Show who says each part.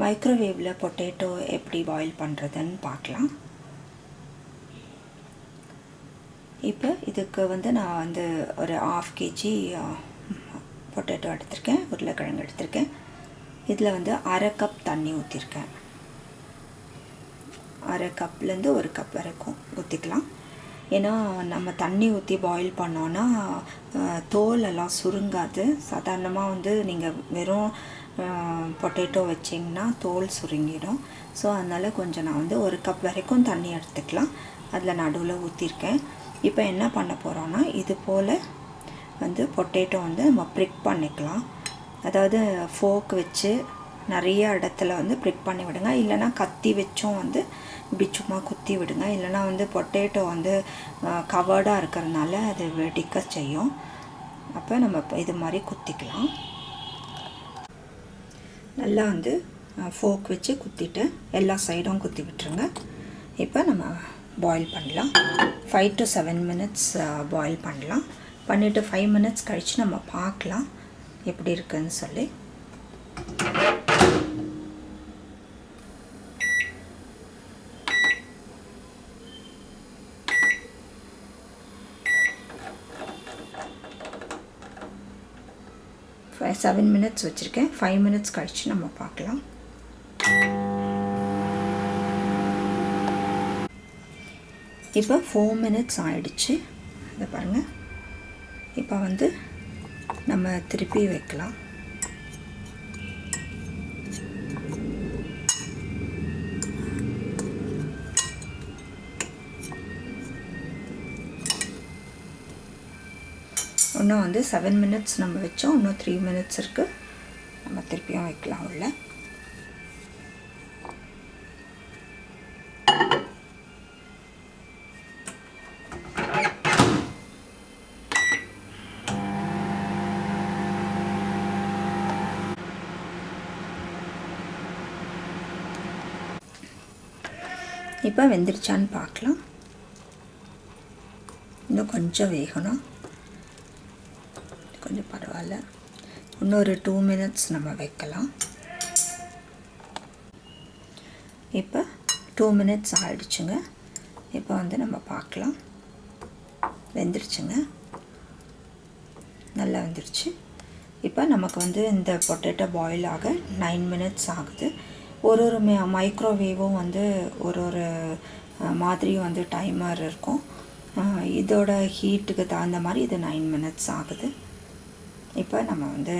Speaker 1: மைக்ரோவேவில் potato எப்படி boil பண்ணுறதுன்னு பார்க்கலாம். இப்போ இதுக்கு வந்து நான் வந்து ஒரு ஆஃப் கேஜி பொட்டேட்டோ எடுத்திருக்கேன் உருளைக்கிழங்கு எடுத்திருக்கேன். இதில் வந்து அரை கப் தண்ணி ஊற்றிருக்கேன் அரை கப்லேருந்து ஒரு கப் வரைக்கும் ஊற்றிக்கலாம் ஏன்னா நம்ம தண்ணி ஊற்றி பாயில் பண்ணோன்னா தோல் எல்லாம் சுருங்காது. சாதாரணமாக வந்து நீங்கள் வெறும் பொட்டேட்டோ வச்சிங்கன்னா தோல் சுருங்கிடும். ஸோ அதனால் கொஞ்சம் நான் வந்து ஒரு கப் வரைக்கும் தண்ணி எடுத்துக்கலாம். அதில் நடுவில் ஊற்றிருக்கேன் இப்போ என்ன பண்ண போகிறோன்னா இது போல் வந்து பொட்டேட்டோ வந்து நம்ம ப்ரிக் பண்ணிக்கலாம். அதாவது ஃபோக் வச்சு நிறைய இடத்துல வந்து ப்ரிக் பண்ணி விடுங்க. இல்லைனா கத்தி வச்சும் வந்து இப்படி சும்மா குத்தி விடுங்க. இல்லைனா வந்து பொட்டேட்டோ வந்து கவர்டாக இருக்கிறதுனால அது வெடிக்க செய்யும். அப்போ நம்ம இது மாதிரி குத்திக்கலாம். நல்லா வந்து ஃபோக் வச்சு குத்திட்டு எல்லா சைடும் குத்தி விட்டுருங்க. இப்போ நம்ம பாயில் பண்ணலாம். Five to seven minutes boil பண்ணலாம். பண்ணிவிட்டு ஃபைவ் மினிட்ஸ் கழித்து நம்ம பார்க்கலாம். எப்படி இருக்குதுன்னு சொல்லி. செவன் மினிட்ஸ் வச்சுருக்கேன். ஃபைவ் மினிட்ஸ் கழித்து நம்ம பார்க்கலாம். இப்போ ஃபோர் மினிட்ஸ் ஆயிடுச்சு. இதை பாருங்கள் இப்போ வந்து நம்ம திருப்பி வைக்கலாம். இன்னும் வந்து செவன் மினிட்ஸ் நம்ம வச்சோம். இன்னும் த்ரீ மினிட்ஸ் இருக்குது நம்ம திருப்பியும் வைக்கலாம் உள்ள. இப்போ வெந்துருச்சான்னு பார்க்கலாம். இன்னும் கொஞ்சம் வேகணும். கொஞ்சம் பரவாயில்ல. இன்னொரு டூ மினிட்ஸ் நம்ம வைக்கலாம். இப்போ டூ மினிட்ஸ் ஆகிடுச்சுங்க இப்போ வந்து நம்ம பார்க்கலாம். வெந்துருச்சுங்க. நல்லா வந்துருச்சு. இப்போ நமக்கு வந்து இந்த பொட்டேட்டோ பாயில் ஆக நைன் மினிட்ஸ் ஆகுது. ஒரு ஒரு மே மைக்ரோவேவும் வந்து ஒரு ஒரு மாதிரியும் வந்து டைமர் இருக்கும். இதோட ஹீட்டுக்கு தகுந்த மாதிரி இது நைன் மினிட்ஸ் ஆகுது. இப்போ நம்ம வந்து